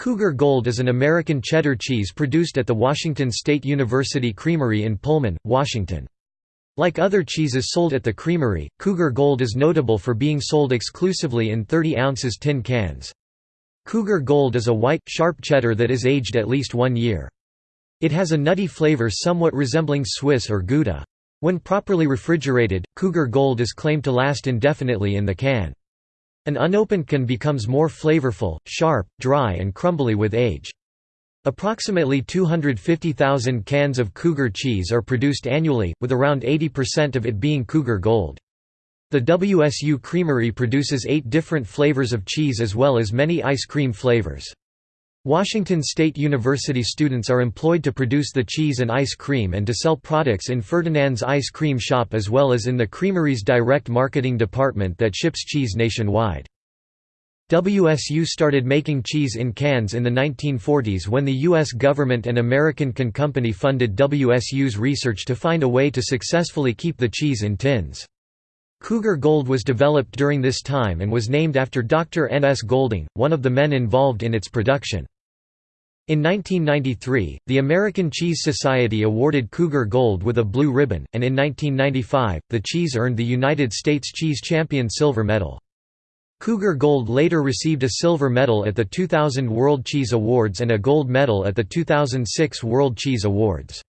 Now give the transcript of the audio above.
Cougar Gold is an American cheddar cheese produced at the Washington State University Creamery in Pullman, Washington. Like other cheeses sold at the creamery, Cougar Gold is notable for being sold exclusively in 30 ounces tin cans. Cougar Gold is a white, sharp cheddar that is aged at least one year. It has a nutty flavor somewhat resembling Swiss or Gouda. When properly refrigerated, Cougar Gold is claimed to last indefinitely in the can. An unopened can becomes more flavorful, sharp, dry and crumbly with age. Approximately 250,000 cans of Cougar cheese are produced annually, with around 80% of it being Cougar Gold. The WSU Creamery produces eight different flavors of cheese as well as many ice cream flavors. Washington State University students are employed to produce the cheese and ice cream and to sell products in Ferdinand's ice cream shop as well as in the creamery's direct marketing department that ships cheese nationwide. WSU started making cheese in cans in the 1940s when the U.S. government and American Can Company funded WSU's research to find a way to successfully keep the cheese in tins. Cougar Gold was developed during this time and was named after Dr. N. S. Golding, one of the men involved in its production. In 1993, the American Cheese Society awarded Cougar Gold with a blue ribbon, and in 1995, the cheese earned the United States Cheese Champion silver medal. Cougar Gold later received a silver medal at the 2000 World Cheese Awards and a gold medal at the 2006 World Cheese Awards.